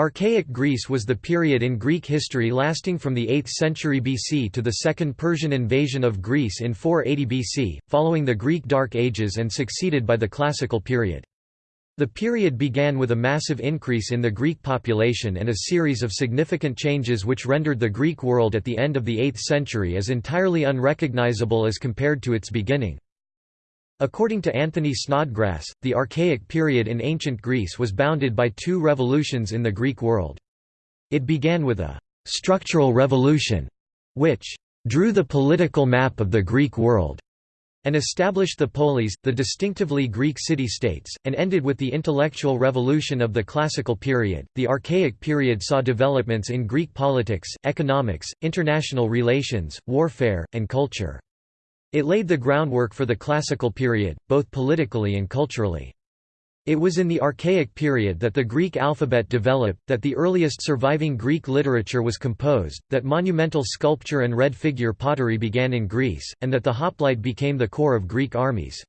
Archaic Greece was the period in Greek history lasting from the 8th century BC to the Second Persian invasion of Greece in 480 BC, following the Greek Dark Ages and succeeded by the Classical period. The period began with a massive increase in the Greek population and a series of significant changes which rendered the Greek world at the end of the 8th century as entirely unrecognizable as compared to its beginning. According to Anthony Snodgrass, the Archaic period in ancient Greece was bounded by two revolutions in the Greek world. It began with a «structural revolution», which «drew the political map of the Greek world» and established the polis, the distinctively Greek city-states, and ended with the intellectual revolution of the Classical period. The Archaic period saw developments in Greek politics, economics, international relations, warfare, and culture. It laid the groundwork for the Classical period, both politically and culturally. It was in the Archaic period that the Greek alphabet developed, that the earliest surviving Greek literature was composed, that monumental sculpture and red figure pottery began in Greece, and that the hoplite became the core of Greek armies.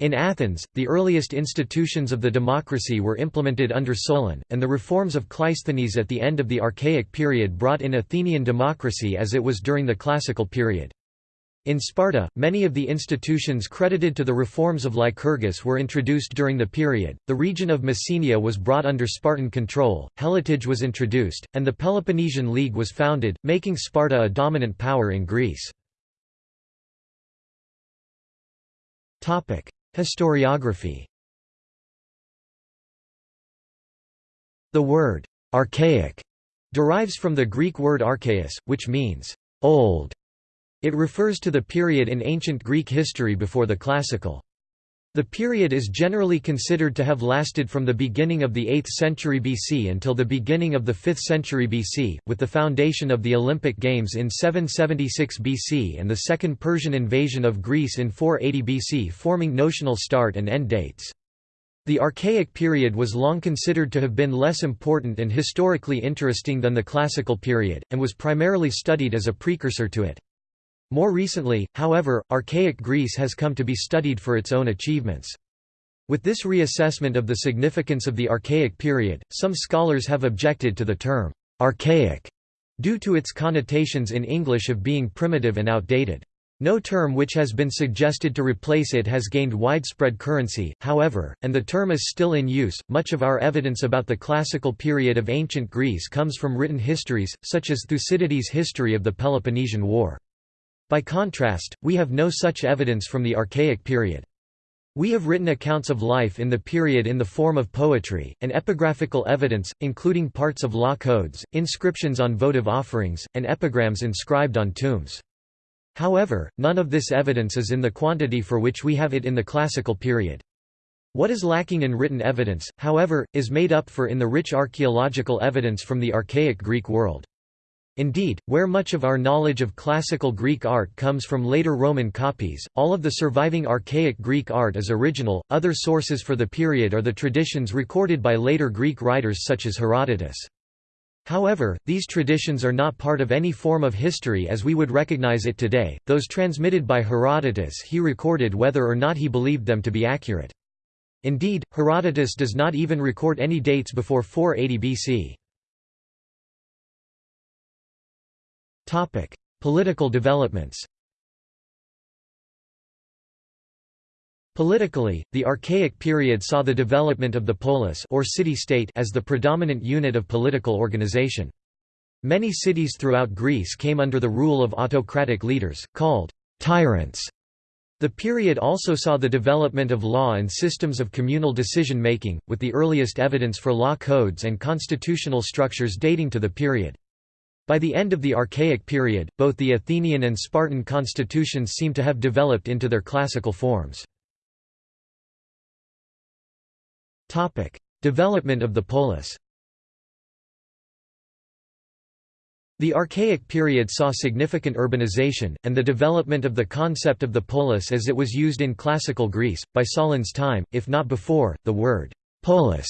In Athens, the earliest institutions of the democracy were implemented under Solon, and the reforms of Cleisthenes at the end of the Archaic period brought in Athenian democracy as it was during the Classical period. In Sparta, many of the institutions credited to the reforms of Lycurgus were introduced during the period. The region of Messenia was brought under Spartan control, Helotage was introduced, and the Peloponnesian League was founded, making Sparta a dominant power in Greece. Historiography. The word archaic derives from the Greek word archaios, which means old it refers to the period in ancient Greek history before the classical. The period is generally considered to have lasted from the beginning of the 8th century BC until the beginning of the 5th century BC, with the foundation of the Olympic Games in 776 BC and the Second Persian invasion of Greece in 480 BC forming notional start and end dates. The Archaic period was long considered to have been less important and historically interesting than the Classical period, and was primarily studied as a precursor to it. More recently, however, archaic Greece has come to be studied for its own achievements. With this reassessment of the significance of the Archaic period, some scholars have objected to the term, archaic, due to its connotations in English of being primitive and outdated. No term which has been suggested to replace it has gained widespread currency, however, and the term is still in use. Much of our evidence about the classical period of ancient Greece comes from written histories, such as Thucydides' History of the Peloponnesian War. By contrast, we have no such evidence from the Archaic period. We have written accounts of life in the period in the form of poetry, and epigraphical evidence, including parts of law codes, inscriptions on votive offerings, and epigrams inscribed on tombs. However, none of this evidence is in the quantity for which we have it in the classical period. What is lacking in written evidence, however, is made up for in the rich archaeological evidence from the archaic Greek world. Indeed, where much of our knowledge of classical Greek art comes from later Roman copies, all of the surviving archaic Greek art is original. Other sources for the period are the traditions recorded by later Greek writers such as Herodotus. However, these traditions are not part of any form of history as we would recognize it today, those transmitted by Herodotus he recorded whether or not he believed them to be accurate. Indeed, Herodotus does not even record any dates before 480 BC. Topic: Political developments. Politically, the Archaic period saw the development of the polis or city-state as the predominant unit of political organization. Many cities throughout Greece came under the rule of autocratic leaders, called tyrants. The period also saw the development of law and systems of communal decision-making, with the earliest evidence for law codes and constitutional structures dating to the period. By the end of the Archaic period, both the Athenian and Spartan constitutions seem to have developed into their classical forms. Development of the polis The Archaic period saw significant urbanization, and the development of the concept of the polis as it was used in classical Greece. By Solon's time, if not before, the word polis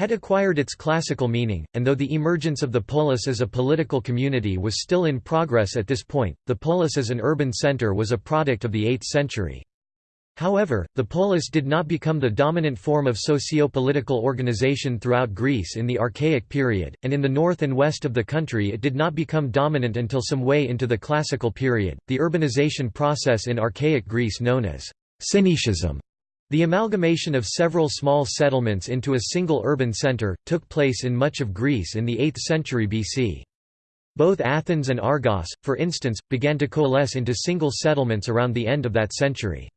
had acquired its classical meaning, and though the emergence of the polis as a political community was still in progress at this point, the polis as an urban center was a product of the 8th century. However, the polis did not become the dominant form of socio-political organization throughout Greece in the Archaic period, and in the north and west of the country it did not become dominant until some way into the Classical period. The urbanization process in Archaic Greece known as Synoecism, the amalgamation of several small settlements into a single urban center, took place in much of Greece in the 8th century BC. Both Athens and Argos, for instance, began to coalesce into single settlements around the end of that century.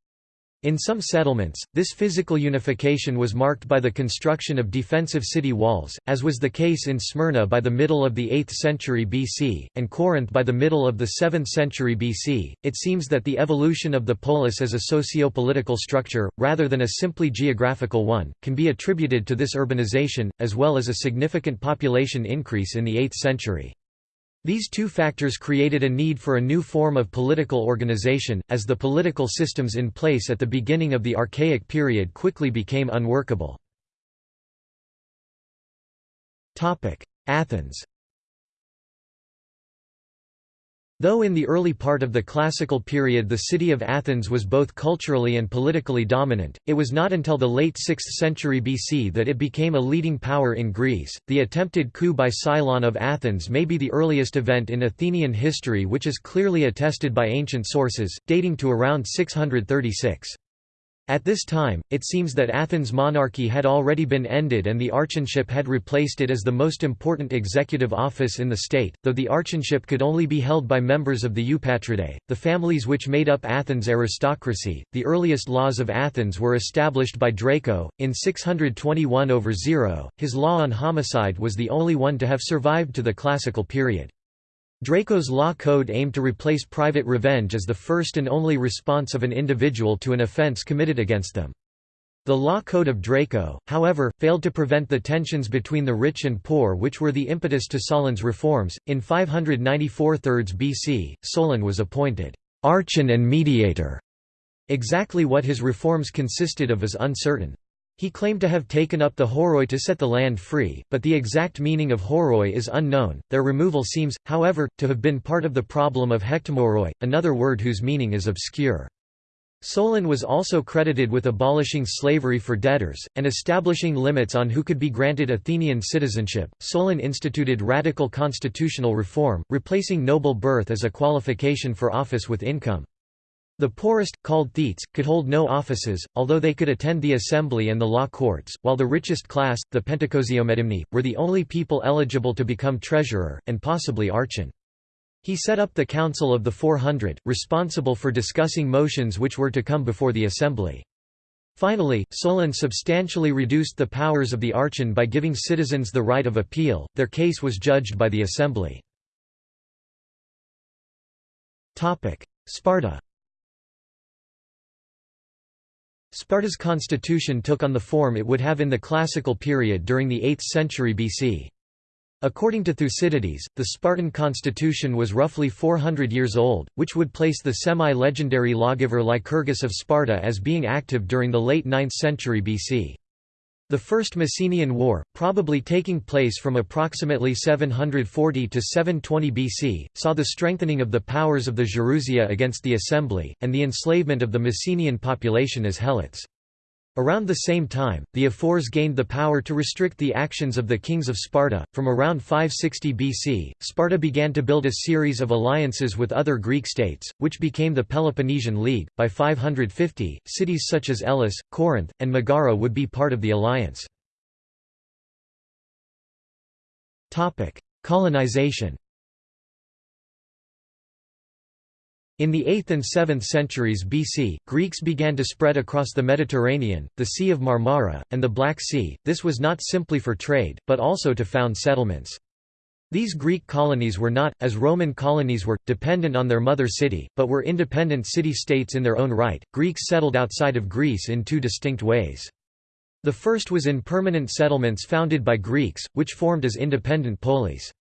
In some settlements, this physical unification was marked by the construction of defensive city walls, as was the case in Smyrna by the middle of the 8th century BC, and Corinth by the middle of the 7th century BC. It seems that the evolution of the polis as a socio-political structure, rather than a simply geographical one, can be attributed to this urbanization, as well as a significant population increase in the 8th century. These two factors created a need for a new form of political organization, as the political systems in place at the beginning of the Archaic period quickly became unworkable. Athens Though in the early part of the Classical period the city of Athens was both culturally and politically dominant, it was not until the late 6th century BC that it became a leading power in Greece. The attempted coup by Cylon of Athens may be the earliest event in Athenian history which is clearly attested by ancient sources, dating to around 636. At this time, it seems that Athens' monarchy had already been ended and the archonship had replaced it as the most important executive office in the state, though the archonship could only be held by members of the Eupatridae, the families which made up Athens' aristocracy. The earliest laws of Athens were established by Draco, in 621 over 0. His law on homicide was the only one to have survived to the classical period. Draco's law code aimed to replace private revenge as the first and only response of an individual to an offense committed against them. The law code of Draco, however, failed to prevent the tensions between the rich and poor which were the impetus to Solon's reforms. In 594 thirds BC, Solon was appointed archon and mediator. Exactly what his reforms consisted of is uncertain. He claimed to have taken up the horoi to set the land free, but the exact meaning of horoi is unknown. Their removal seems, however, to have been part of the problem of hectomoroi, another word whose meaning is obscure. Solon was also credited with abolishing slavery for debtors, and establishing limits on who could be granted Athenian citizenship. Solon instituted radical constitutional reform, replacing noble birth as a qualification for office with income. The poorest, called thetes, could hold no offices, although they could attend the assembly and the law courts, while the richest class, the Pentakosiomedimnoi, were the only people eligible to become treasurer, and possibly archon. He set up the Council of the Four Hundred, responsible for discussing motions which were to come before the assembly. Finally, Solon substantially reduced the powers of the archon by giving citizens the right of appeal, their case was judged by the assembly. Sparta Sparta's constitution took on the form it would have in the classical period during the 8th century BC. According to Thucydides, the Spartan constitution was roughly 400 years old, which would place the semi-legendary lawgiver Lycurgus of Sparta as being active during the late 9th century BC. The First Messenian War, probably taking place from approximately 740 to 720 BC, saw the strengthening of the powers of the Gerousia against the assembly, and the enslavement of the Messenian population as helots. Around the same time, the Ephors gained the power to restrict the actions of the kings of Sparta. From around 560 BC, Sparta began to build a series of alliances with other Greek states, which became the Peloponnesian League. By 550, cities such as Elis, Corinth, and Megara would be part of the alliance. Topic: Colonization. In the 8th and 7th centuries BC, Greeks began to spread across the Mediterranean, the Sea of Marmara, and the Black Sea. This was not simply for trade, but also to found settlements. These Greek colonies were not, as Roman colonies were, dependent on their mother city, but were independent city-states in their own right. Greeks settled outside of Greece in two distinct ways. The first was in permanent settlements founded by Greeks, which formed as independent polis.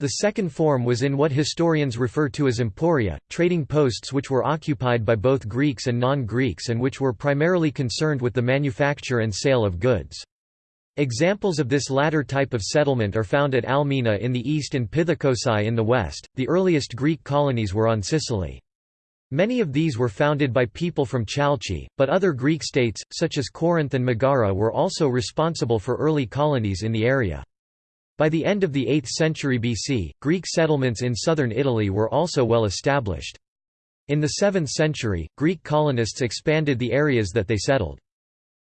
The second form was in what historians refer to as emporia, trading posts which were occupied by both Greeks and non-Greeks and which were primarily concerned with the manufacture and sale of goods. Examples of this latter type of settlement are found at Al Mina in the east and Pithecusae in the west. The earliest Greek colonies were on Sicily. Many of these were founded by people from Chalchi, but other Greek states, such as Corinth and Megara were also responsible for early colonies in the area. By the end of the 8th century BC, Greek settlements in southern Italy were also well established. In the 7th century, Greek colonists expanded the areas that they settled.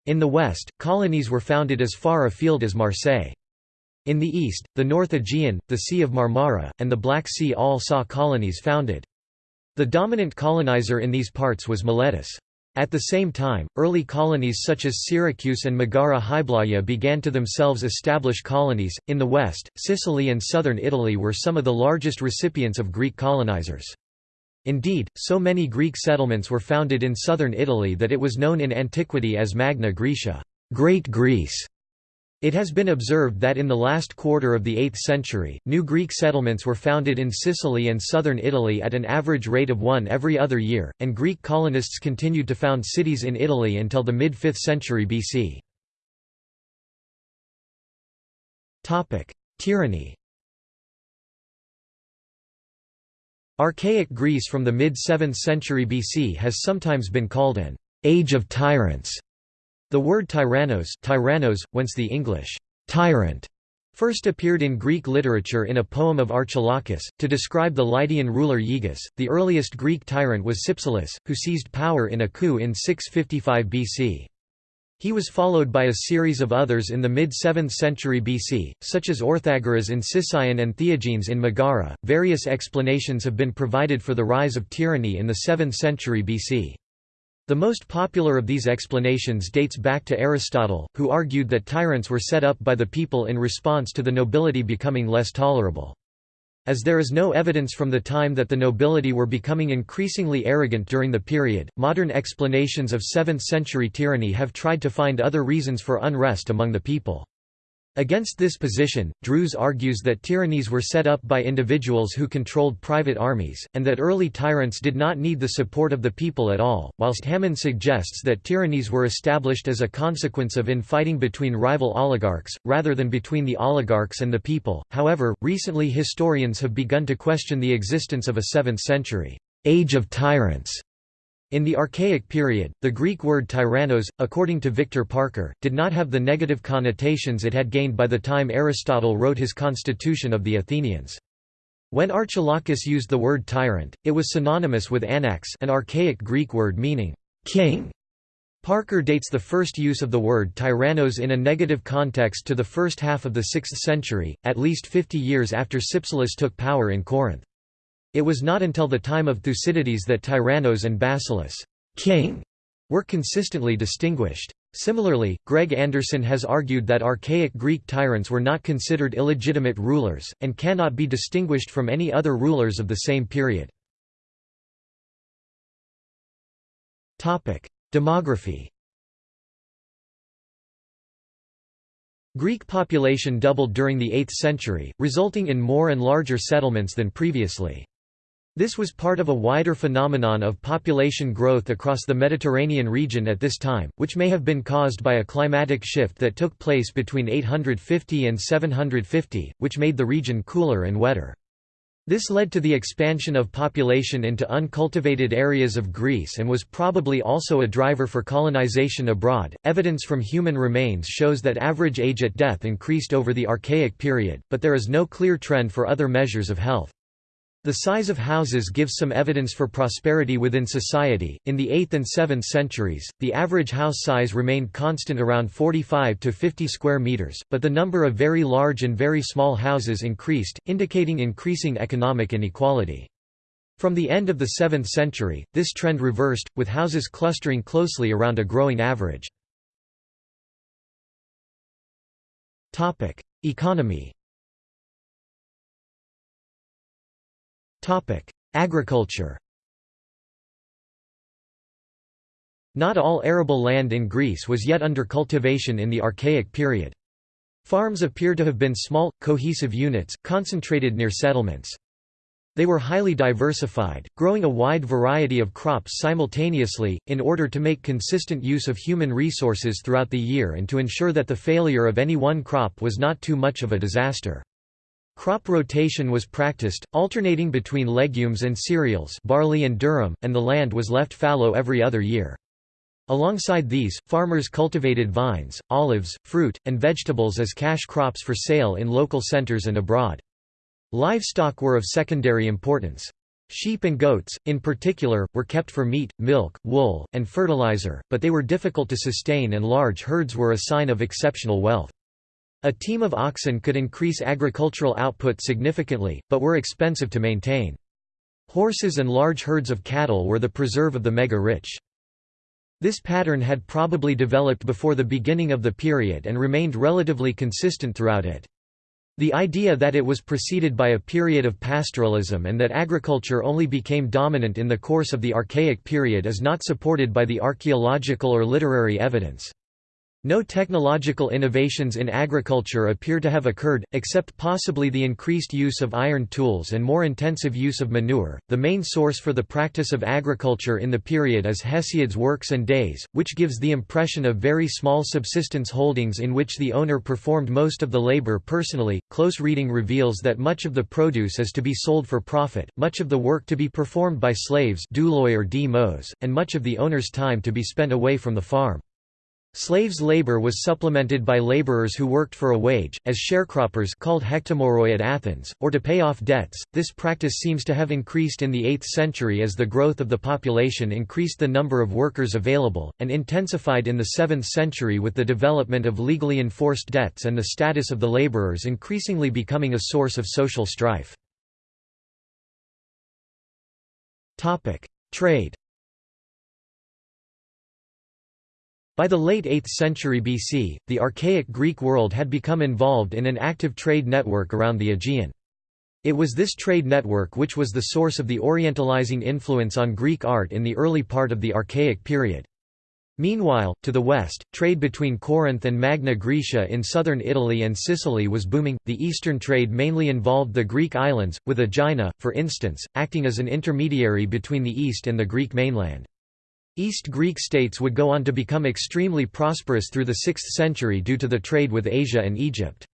In the west, colonies were founded as far afield as Marseille. In the east, the North Aegean, the Sea of Marmara, and the Black Sea all saw colonies founded. The dominant colonizer in these parts was Miletus. At the same time, early colonies such as Syracuse and Megara Hyblaea began to themselves establish colonies. In the west, Sicily and southern Italy were some of the largest recipients of Greek colonizers. Indeed, so many Greek settlements were founded in southern Italy that it was known in antiquity as Magna Graecia, Great Greece. It has been observed that in the last quarter of the 8th century, new Greek settlements were founded in Sicily and southern Italy at an average rate of one every other year, and Greek colonists continued to found cities in Italy until the mid-5th century BC. Tyranny Archaic Greece from the mid-7th century BC has sometimes been called an «age of tyrants» The word tyrannos, tyrannos whence the English tyrant first appeared in Greek literature in a poem of Archilochus, to describe the Lydian ruler Gyges. The earliest Greek tyrant was Cypselus, who seized power in a coup in 655 BC. He was followed by a series of others in the mid-7th century BC, such as Orthagoras in Sicyon and Theagenes in Megara. Various explanations have been provided for the rise of tyranny in the 7th century BC. The most popular of these explanations dates back to Aristotle, who argued that tyrants were set up by the people in response to the nobility becoming less tolerable. As there is no evidence from the time that the nobility were becoming increasingly arrogant during the period, modern explanations of 7th-century tyranny have tried to find other reasons for unrest among the people. Against this position, Drews argues that tyrannies were set up by individuals who controlled private armies, and that early tyrants did not need the support of the people at all, whilst Hammond suggests that tyrannies were established as a consequence of infighting between rival oligarchs, rather than between the oligarchs and the people. However, recently historians have begun to question the existence of a 7th century age of tyrants in the Archaic period, the Greek word tyrannos, according to Victor Parker, did not have the negative connotations it had gained by the time Aristotle wrote his Constitution of the Athenians. When Archilochus used the word tyrant, it was synonymous with anax an archaic Greek word meaning king. Parker dates the first use of the word tyrannos in a negative context to the first half of the 6th century, at least 50 years after Cypselus took power in Corinth. It was not until the time of Thucydides that Tyrannos and Basileus king were consistently distinguished. Similarly, Greg Anderson has argued that archaic Greek tyrants were not considered illegitimate rulers, and cannot be distinguished from any other rulers of the same period. Demography Greek population doubled during the 8th century, resulting in more and larger settlements than previously. This was part of a wider phenomenon of population growth across the Mediterranean region at this time, which may have been caused by a climatic shift that took place between 850 and 750, which made the region cooler and wetter. This led to the expansion of population into uncultivated areas of Greece and was probably also a driver for colonization abroad. Evidence from human remains shows that average age at death increased over the Archaic period, but there is no clear trend for other measures of health. The size of houses gives some evidence for prosperity within society. In the 8th and 7th centuries, the average house size remained constant around 45 to 50 square meters, but the number of very large and very small houses increased, indicating increasing economic inequality. From the end of the 7th century, this trend reversed, with houses clustering closely around a growing average. Economy Agriculture Not all arable land in Greece was yet under cultivation in the Archaic period. Farms appear to have been small, cohesive units, concentrated near settlements. They were highly diversified, growing a wide variety of crops simultaneously, in order to make consistent use of human resources throughout the year and to ensure that the failure of any one crop was not too much of a disaster. Crop rotation was practiced, alternating between legumes and cereals barley and durum, and the land was left fallow every other year. Alongside these, farmers cultivated vines, olives, fruit, and vegetables as cash crops for sale in local centers and abroad. Livestock were of secondary importance. Sheep and goats, in particular, were kept for meat, milk, wool, and fertilizer, but they were difficult to sustain and large herds were a sign of exceptional wealth. A team of oxen could increase agricultural output significantly, but were expensive to maintain. Horses and large herds of cattle were the preserve of the mega-rich. This pattern had probably developed before the beginning of the period and remained relatively consistent throughout it. The idea that it was preceded by a period of pastoralism and that agriculture only became dominant in the course of the Archaic period is not supported by the archaeological or literary evidence. No technological innovations in agriculture appear to have occurred, except possibly the increased use of iron tools and more intensive use of manure. The main source for the practice of agriculture in the period is Hesiod's Works and Days, which gives the impression of very small subsistence holdings in which the owner performed most of the labor personally. Close reading reveals that much of the produce is to be sold for profit, much of the work to be performed by slaves, or and much of the owner's time to be spent away from the farm. Slaves' labor was supplemented by laborers who worked for a wage, as sharecroppers called hektomoroi at Athens, or to pay off debts. This practice seems to have increased in the 8th century as the growth of the population increased the number of workers available, and intensified in the 7th century with the development of legally enforced debts and the status of the laborers increasingly becoming a source of social strife. Trade By the late 8th century BC, the archaic Greek world had become involved in an active trade network around the Aegean. It was this trade network which was the source of the orientalizing influence on Greek art in the early part of the Archaic period. Meanwhile, to the west, trade between Corinth and Magna Graecia in southern Italy and Sicily was booming. The eastern trade mainly involved the Greek islands, with Aegina, for instance, acting as an intermediary between the east and the Greek mainland. East Greek states would go on to become extremely prosperous through the 6th century due to the trade with Asia and Egypt.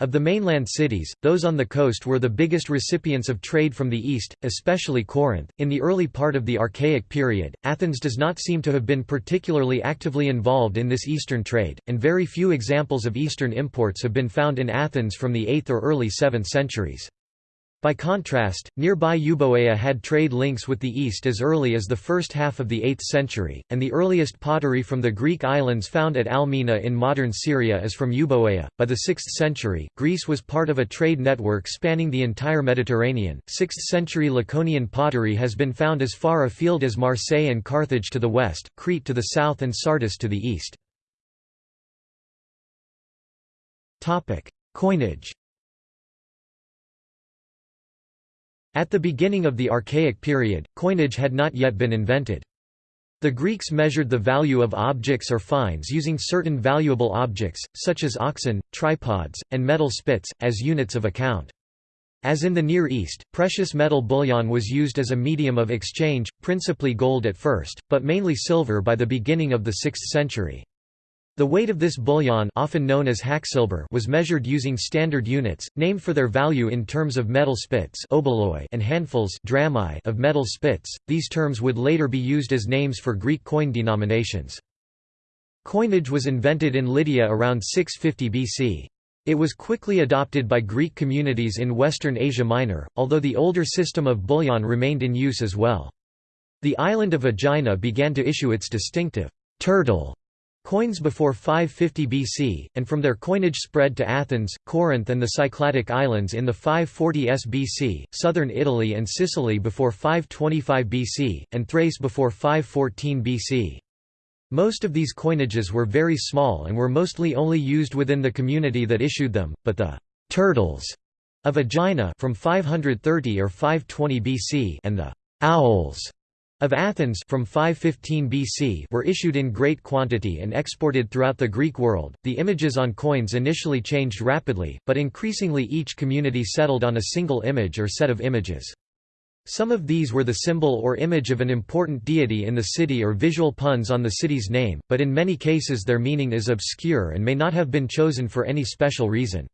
Of the mainland cities, those on the coast were the biggest recipients of trade from the east, especially Corinth. In the early part of the Archaic period, Athens does not seem to have been particularly actively involved in this eastern trade, and very few examples of eastern imports have been found in Athens from the 8th or early 7th centuries. By contrast, nearby Euboea had trade links with the east as early as the first half of the 8th century, and the earliest pottery from the Greek islands found at Al Mina in modern Syria is from Euboea. By the 6th century, Greece was part of a trade network spanning the entire Mediterranean. 6th century Laconian pottery has been found as far afield as Marseille and Carthage to the west, Crete to the south, and Sardis to the east. Coinage At the beginning of the Archaic period, coinage had not yet been invented. The Greeks measured the value of objects or finds using certain valuable objects, such as oxen, tripods, and metal spits, as units of account. As in the Near East, precious metal bullion was used as a medium of exchange, principally gold at first, but mainly silver by the beginning of the 6th century. The weight of this bullion often known as hacksilver was measured using standard units, named for their value in terms of metal spits and handfuls of metal spits. These terms would later be used as names for Greek coin denominations. Coinage was invented in Lydia around 650 BC. It was quickly adopted by Greek communities in western Asia Minor, although the older system of bullion remained in use as well. The island of Aegina began to issue its distinctive turtle Coins before 550 BC, and from their coinage spread to Athens, Corinth and the Cycladic Islands in the 540s BC, southern Italy and Sicily before 525 BC, and Thrace before 514 BC. Most of these coinages were very small and were mostly only used within the community that issued them, but the «turtles» of Aegina from 530 or 520 BC and the «owls» of Athens from 515 BC were issued in great quantity and exported throughout the Greek world. The images on coins initially changed rapidly, but increasingly each community settled on a single image or set of images. Some of these were the symbol or image of an important deity in the city or visual puns on the city's name, but in many cases their meaning is obscure and may not have been chosen for any special reason.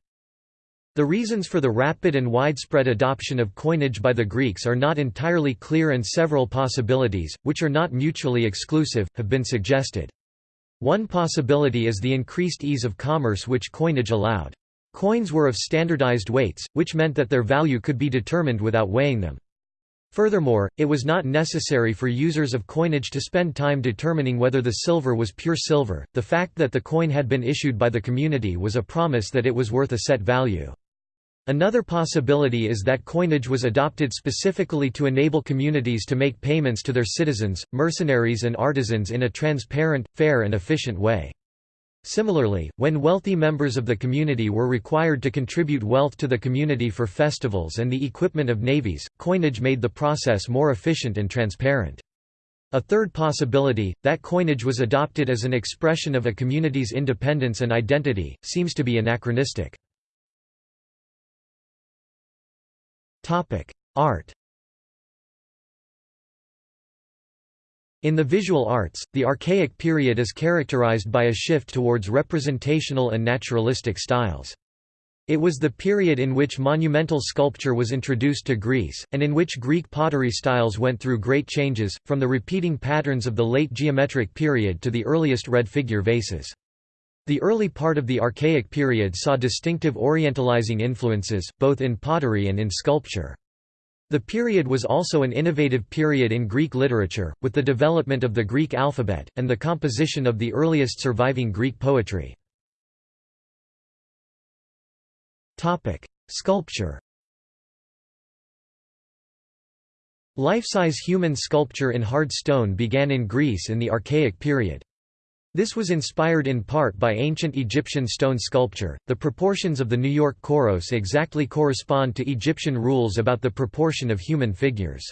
The reasons for the rapid and widespread adoption of coinage by the Greeks are not entirely clear and several possibilities, which are not mutually exclusive, have been suggested. One possibility is the increased ease of commerce which coinage allowed. Coins were of standardized weights, which meant that their value could be determined without weighing them. Furthermore, it was not necessary for users of coinage to spend time determining whether the silver was pure silver, the fact that the coin had been issued by the community was a promise that it was worth a set value. Another possibility is that coinage was adopted specifically to enable communities to make payments to their citizens, mercenaries and artisans in a transparent, fair and efficient way. Similarly, when wealthy members of the community were required to contribute wealth to the community for festivals and the equipment of navies, coinage made the process more efficient and transparent. A third possibility, that coinage was adopted as an expression of a community's independence and identity, seems to be anachronistic. Art In the visual arts, the Archaic period is characterized by a shift towards representational and naturalistic styles. It was the period in which monumental sculpture was introduced to Greece, and in which Greek pottery styles went through great changes, from the repeating patterns of the late geometric period to the earliest red figure vases. The early part of the Archaic period saw distinctive orientalizing influences, both in pottery and in sculpture. The period was also an innovative period in Greek literature, with the development of the Greek alphabet, and the composition of the earliest surviving Greek poetry. Sculpture Life-size human sculpture in hard stone began in Greece in the Archaic period. This was inspired in part by ancient Egyptian stone sculpture. The proportions of the New York Kouros exactly correspond to Egyptian rules about the proportion of human figures.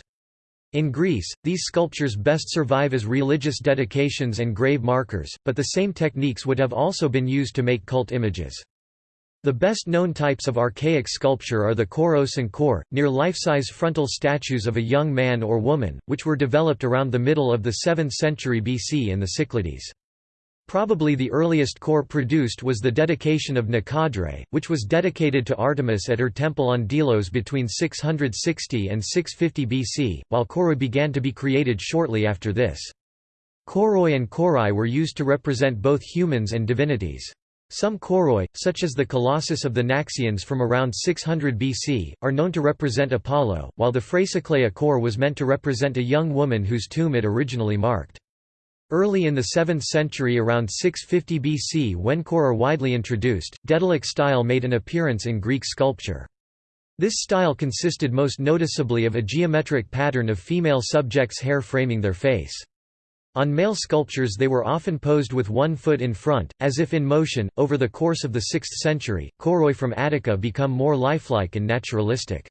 In Greece, these sculptures best survive as religious dedications and grave markers, but the same techniques would have also been used to make cult images. The best known types of archaic sculpture are the kouros and kore, near life-size frontal statues of a young man or woman, which were developed around the middle of the 7th century BC in the Cyclades. Probably the earliest kore produced was the dedication of Nikandre, which was dedicated to Artemis at her temple on Delos between 660 and 650 BC, while kouroi began to be created shortly after this. Kouroi and korai were used to represent both humans and divinities. Some kouroi, such as the Colossus of the Naxians from around 600 BC, are known to represent Apollo, while the Phrasikleia kore was meant to represent a young woman whose tomb it originally marked. Early in the 7th century around 650 BC when kore are widely introduced, Daedalic style made an appearance in Greek sculpture. This style consisted most noticeably of a geometric pattern of female subjects' hair framing their face. On male sculptures they were often posed with one foot in front, as if in motion. Over the course of the 6th century, kouroi from Attica become more lifelike and naturalistic.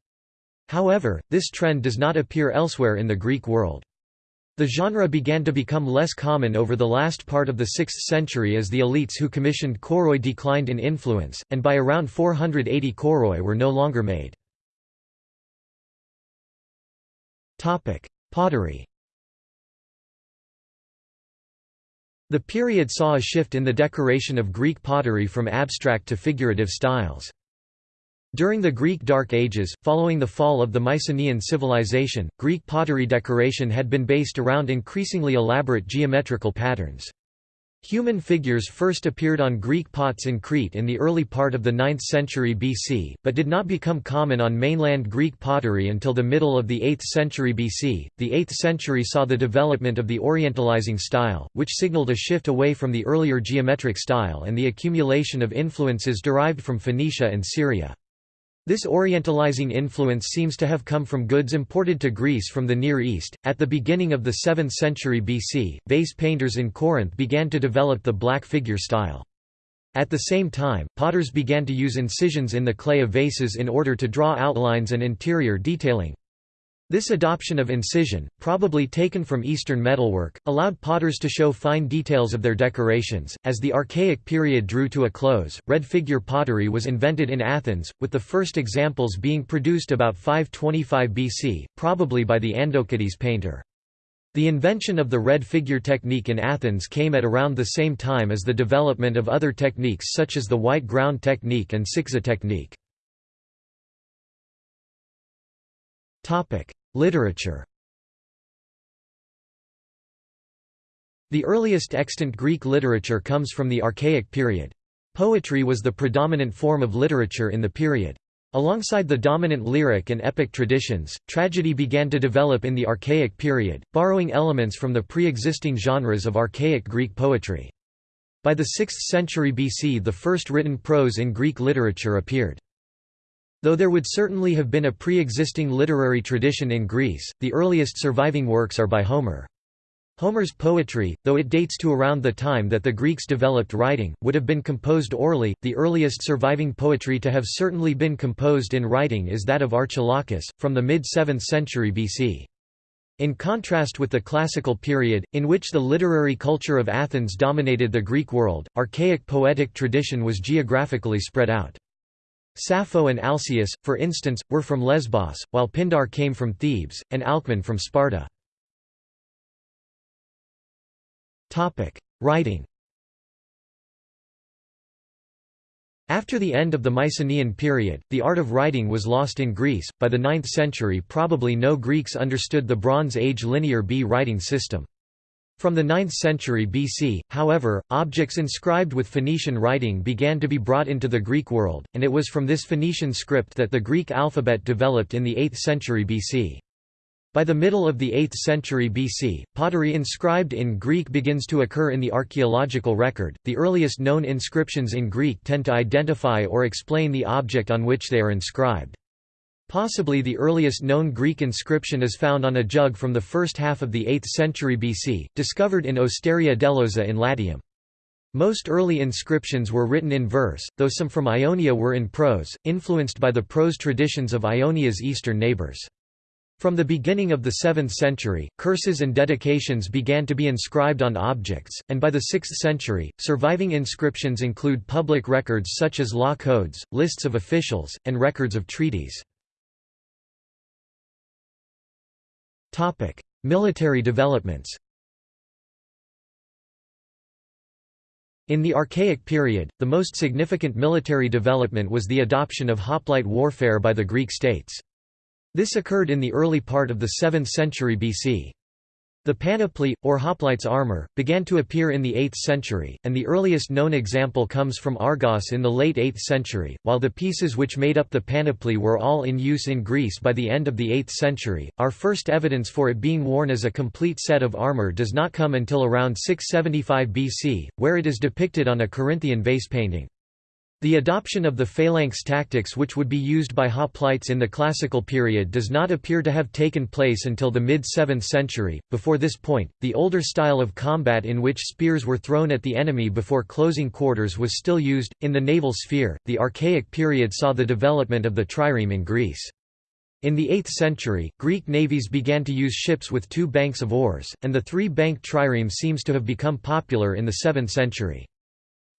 However, this trend does not appear elsewhere in the Greek world. The genre began to become less common over the last part of the 6th century as the elites who commissioned kouroi declined in influence, and by around 480 kouroi were no longer made. Pottery The period saw a shift in the decoration of Greek pottery from abstract to figurative styles. During the Greek Dark Ages, following the fall of the Mycenaean civilization, Greek pottery decoration had been based around increasingly elaborate geometrical patterns. Human figures first appeared on Greek pots in Crete in the early part of the 9th century BC, but did not become common on mainland Greek pottery until the middle of the 8th century BC. The 8th century saw the development of the Orientalizing style, which signaled a shift away from the earlier geometric style and the accumulation of influences derived from Phoenicia and Syria. This Orientalizing influence seems to have come from goods imported to Greece from the Near East. At the beginning of the 7th century BC, vase painters in Corinth began to develop the black figure style. At the same time, potters began to use incisions in the clay of vases in order to draw outlines and interior detailing. This adoption of incision, probably taken from Eastern metalwork, allowed potters to show fine details of their decorations. As the Archaic period drew to a close, red figure pottery was invented in Athens, with the first examples being produced about 525 BC, probably by the Andokides painter. The invention of the red figure technique in Athens came at around the same time as the development of other techniques such as the white ground technique and Six's technique. Literature The earliest extant Greek literature comes from the Archaic period. Poetry was the predominant form of literature in the period. Alongside the dominant lyric and epic traditions, tragedy began to develop in the Archaic period, borrowing elements from the pre-existing genres of Archaic Greek poetry. By the 6th century BC the first written prose in Greek literature appeared. Though there would certainly have been a pre-existing literary tradition in Greece, the earliest surviving works are by Homer. Homer's poetry, though it dates to around the time that the Greeks developed writing, would have been composed orally. The earliest surviving poetry to have certainly been composed in writing is that of Archilochus, from the mid 7th century BC. In contrast with the classical period, in which the literary culture of Athens dominated the Greek world, archaic poetic tradition was geographically spread out. Sappho and Alcaeus, for instance, were from Lesbos, while Pindar came from Thebes, and Alcman from Sparta. Writing. After the end of the Mycenaean period, the art of writing was lost in Greece. By the 9th century, probably no Greeks understood the Bronze Age linear B writing system. From the 9th century BC, however, objects inscribed with Phoenician writing began to be brought into the Greek world, and it was from this Phoenician script that the Greek alphabet developed in the 8th century BC. By the middle of the 8th century BC, pottery inscribed in Greek begins to occur in the archaeological record. The earliest known inscriptions in Greek tend to identify or explain the object on which they are inscribed. Possibly the earliest known Greek inscription is found on a jug from the first half of the 8th century BC, discovered in Osteria dell'Osa in Latium. Most early inscriptions were written in verse, though some from Ionia were in prose, influenced by the prose traditions of Ionia's eastern neighbors. From the beginning of the 7th century, curses and dedications began to be inscribed on objects, and by the 6th century, surviving inscriptions include public records such as law codes, lists of officials, and records of treaties. Military developments In the Archaic period, the most significant military development was the adoption of hoplite warfare by the Greek states. This occurred in the early part of the 7th century BC. The panoply, or hoplite's armor, began to appear in the 8th century, and the earliest known example comes from Argos in the late 8th century. While the pieces which made up the panoply were all in use in Greece by the end of the 8th century, our first evidence for it being worn as a complete set of armor does not come until around 675 BC, where it is depicted on a Corinthian vase painting. The adoption of the phalanx tactics which would be used by hoplites in the classical period does not appear to have taken place until the mid-7th century. Before this point, the older style of combat in which spears were thrown at the enemy before closing quarters was still used. In the naval sphere, the Archaic period saw the development of the trireme in Greece. In the 8th century, Greek navies began to use ships with two banks of oars, and the three-banked trireme seems to have become popular in the 7th century.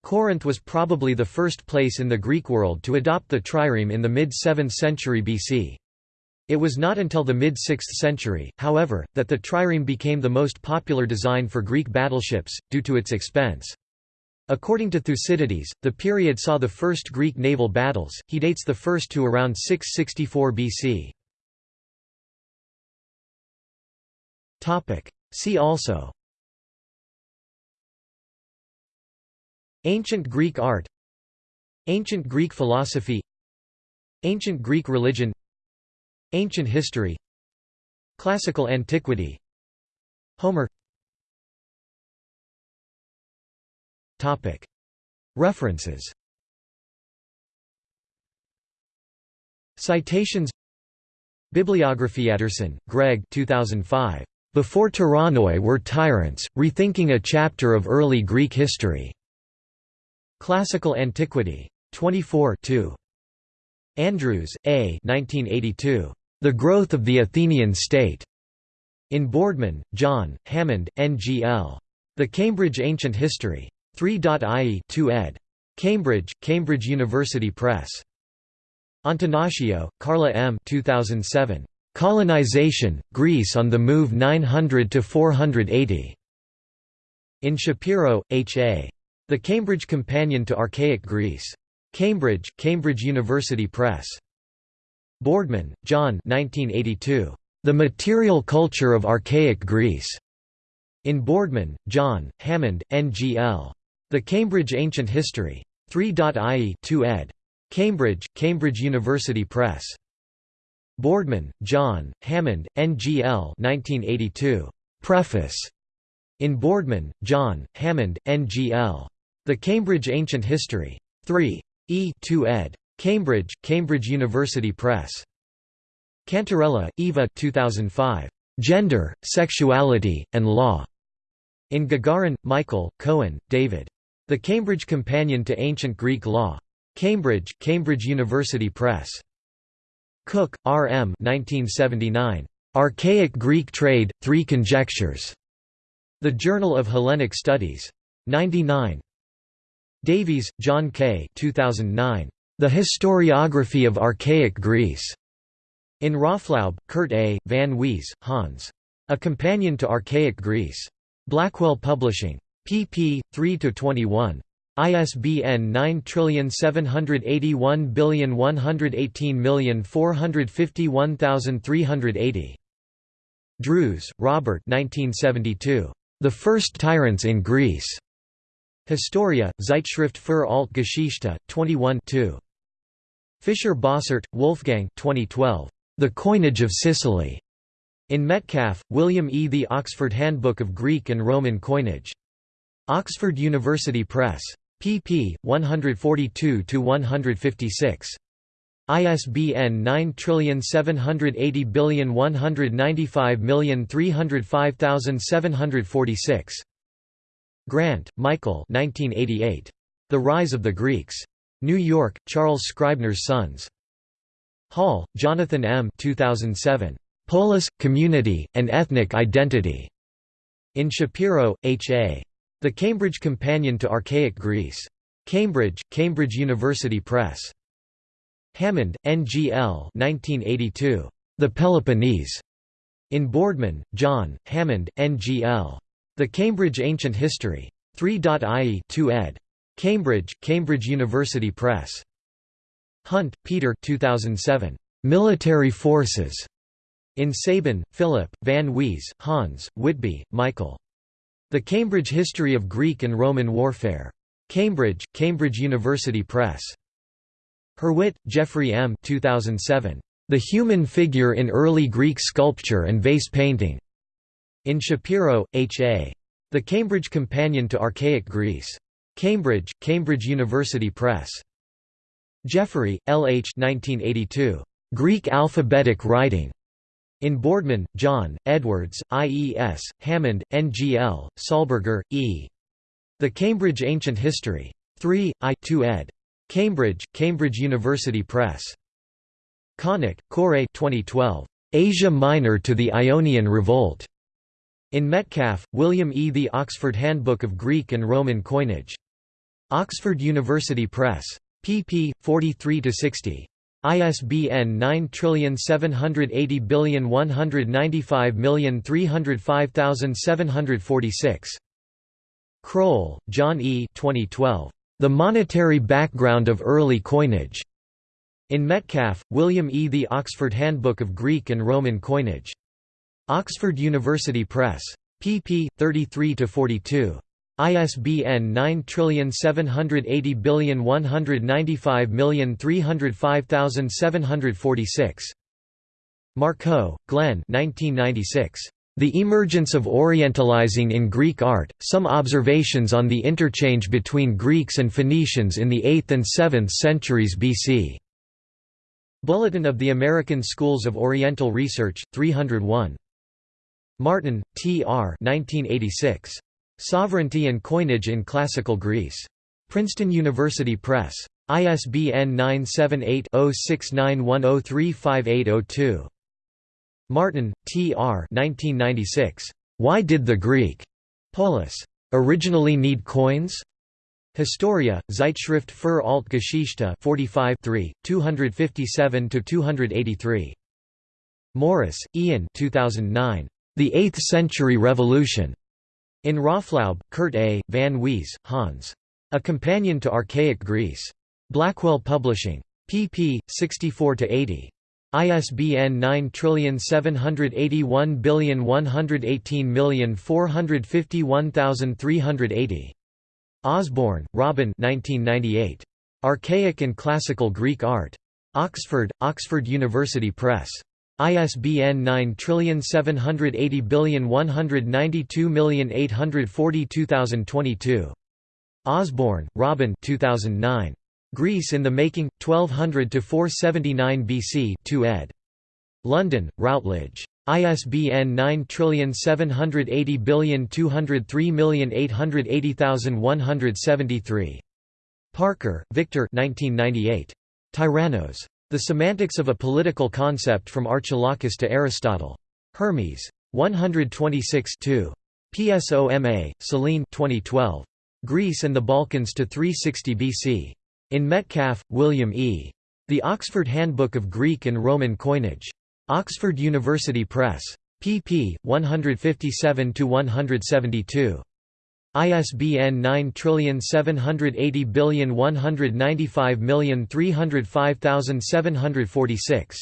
Corinth was probably the first place in the Greek world to adopt the trireme in the mid-7th century BC. It was not until the mid-6th century, however, that the trireme became the most popular design for Greek battleships, due to its expense. According to Thucydides, the period saw the first Greek naval battles, he dates the first to around 664 BC. See also Ancient Greek art. Ancient Greek philosophy. Ancient Greek religion. Ancient history. Classical antiquity. Homer. References. Citations. Bibliography Anderson, Greg. 2005. Before Tyrannoi Were Tyrants, Rethinking a Chapter of Early Greek History. Classical Antiquity. 24 2. Andrews, A. 1982. The Growth of the Athenian State. In Boardman, John, Hammond, N.G.L. The Cambridge Ancient History. 3.ie 2 ed. Cambridge, Cambridge University Press. Antonaccio, Carla M. 2007. Colonization, Greece on the Move 900–480. In Shapiro, H. A. The Cambridge Companion to Archaic Greece. Cambridge, Cambridge University Press. Boardman, John 1982. The Material Culture of Archaic Greece. In Boardman, John, Hammond, N.G.L. The Cambridge Ancient History. 3.ie 2 ed. Cambridge, Cambridge University Press. Boardman, John, Hammond, N.G.L. 1982. Preface. In Boardman, John, Hammond, N.G.L. The Cambridge Ancient History. 3. E. 2 ed. Cambridge, Cambridge University Press. Cantarella, Eva 2005. Gender, Sexuality, and Law. In Gagarin, Michael, Cohen, David. The Cambridge Companion to Ancient Greek Law. Cambridge, Cambridge University Press. Cook, R. M. 1979. Archaic Greek Trade, Three Conjectures. The Journal of Hellenic Studies. 99. Davies, John K. 2009. The Historiography of Archaic Greece. In Raaflaub, Kurt A., Van Wees, Hans. A Companion to Archaic Greece. Blackwell Publishing. pp. 3–21. ISBN 9781118451380. Drews, Robert 1972. The First Tyrants in Greece. Historia, Zeitschrift für Altgeschichte, 21 2. Fischer Bossert, Wolfgang 2012. The Coinage of Sicily. In Metcalf, William E. The Oxford Handbook of Greek and Roman Coinage. Oxford University Press pp. 142–156. ISBN 9780195305746. Grant, Michael 1988. The Rise of the Greeks. New York, Charles Scribner's Sons. Hall, Jonathan M. 2007. Polis, Community, and Ethnic Identity. In Shapiro, H. A. The Cambridge Companion to Archaic Greece. Cambridge, Cambridge University Press. Hammond, N. G. L. 1982. The Peloponnese. In Boardman, John, Hammond, N. The Cambridge Ancient History. 3.ie 2 ed. Cambridge, Cambridge University Press. Hunt, Peter 2007. Military Forces. In Sabin, Philip, Van Wees, Hans, Whitby, Michael. The Cambridge History of Greek and Roman Warfare. Cambridge, Cambridge University Press. Hurwit, Jeffrey M. 2007. The Human Figure in Early Greek Sculpture and Vase Painting. In Shapiro, H. A. The Cambridge Companion to Archaic Greece. Cambridge, Cambridge University Press. Jeffery, L. H. 1982. Greek Alphabetic Writing. In Boardman, John, Edwards, IES, Hammond, NGL, Sollberger, E. The Cambridge Ancient History. 3, I 2 ed. Cambridge, Cambridge University Press. Konuk, Koray 2012. Asia Minor to the Ionian Revolt. In Metcalf, William E. The Oxford Handbook of Greek and Roman Coinage. Oxford University Press. pp. 43–60. ISBN 9780195305746. Kroll, John E. 2012. The Monetary Background of Early Coinage. In Metcalf, William E. The Oxford Handbook of Greek and Roman Coinage. Oxford University Press. pp. 33–42. ISBN 9780195305746. Markoe, Glenn The Emergence of Orientalizing in Greek Art, Some Observations on the Interchange between Greeks and Phoenicians in the 8th and 7th centuries BC. Bulletin of the American Schools of Oriental Research, 301. Martin, T. R. 1986. Sovereignty and Coinage in Classical Greece. Princeton University Press. ISBN 978-0691035802. Martin, T. R. 1996. Why did the Greek polis originally need coins? Historia, Zeitschrift für Altgeschichte 45 257–283. Morris, Ian 2009. The Eighth-Century Revolution. In Raaflaub, Kurt A., Van Wees, Hans. A Companion to Archaic Greece. Blackwell Publishing. pp. 64–80. ISBN 9781118451380. Osborne, Robin 1998. Archaic and Classical Greek Art. Oxford, Oxford University Press. ISBN 9780192842022. Osborne, Robin 2009. Greece in the Making, 1200–479 BC 2 ed. London, Routledge. ISBN 9780203880173. Parker, Victor 1998. Tyrannos. The Semantics of a Political Concept from Archilochus to Aristotle. Hermes. 126 2. PSOMA, Selene 2012. Greece and the Balkans to 360 BC. In Metcalf, William E. The Oxford Handbook of Greek and Roman Coinage. Oxford University Press. pp. 157–172. ISBN 9780195305746.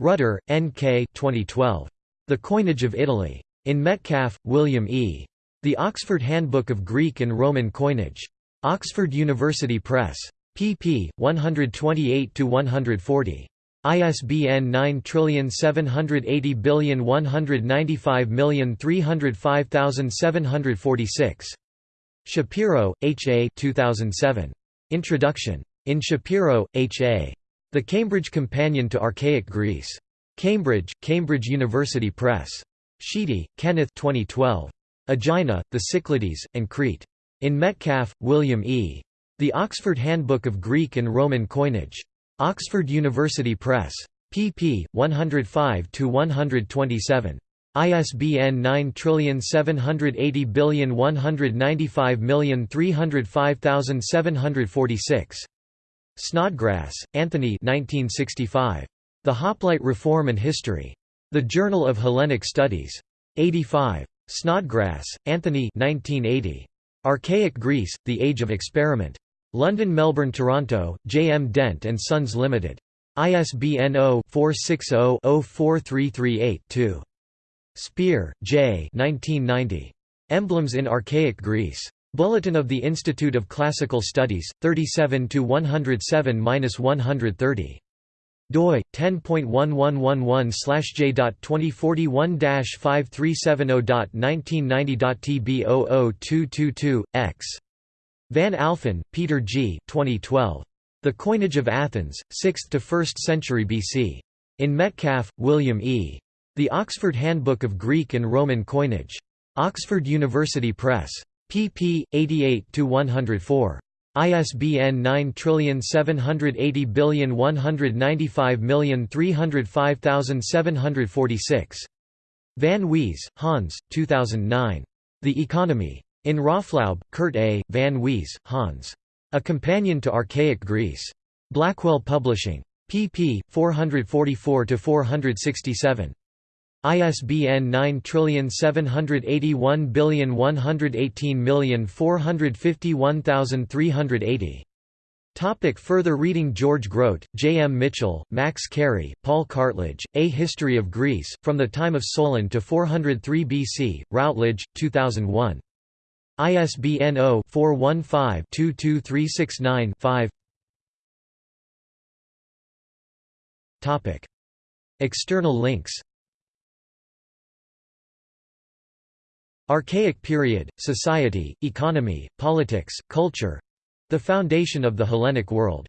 Rutter, N. K. 2012. The Coinage of Italy. In Metcalf, William E. The Oxford Handbook of Greek and Roman Coinage. Oxford University Press pp. 128–140. ISBN 9780195305746. Shapiro, H. A. 2007. Introduction. In Shapiro, H. A. The Cambridge Companion to Archaic Greece. Cambridge, Cambridge University Press. Sheedy, Kenneth 2012. Aegina, the Cyclades, and Crete. In Metcalf, William E. The Oxford Handbook of Greek and Roman Coinage. Oxford University Press. pp. 105–127. ISBN 9780195305746. Snodgrass, Anthony 1965. The Hoplite Reform and History. The Journal of Hellenic Studies. 85. Snodgrass, Anthony 1980. Archaic Greece, The Age of Experiment. London Melbourne Toronto, J. M. Dent & Sons Limited. ISBN 0-460-04338-2. Spier, J. 1990. Emblems in Archaic Greece. Bulletin of the Institute of Classical Studies, 37 107-130 doi 10.1111/j.2370.1990.tb00222 x Van Alfen, Peter G. 2012. The Coinage of Athens, 6th to 1st century BC. In Metcalf, William E. The Oxford Handbook of Greek and Roman Coinage. Oxford University Press. pp. 88–104. ISBN 9780195305746. Van Wees, Hans, 2009. The Economy. In Raaflaub, Kurt A., Van Wees, Hans. A Companion to Archaic Greece. Blackwell Publishing. pp. 444–467. ISBN 9781118451380. Topic further reading George Grote, J. M. Mitchell, Max Cary, Paul Cartledge, A History of Greece, From the Time of Solon to 403 BC, Routledge, 2001. ISBN 0-415-22369-5 External links. Archaic period, society, economy, politics, culture. The foundation of the Hellenic world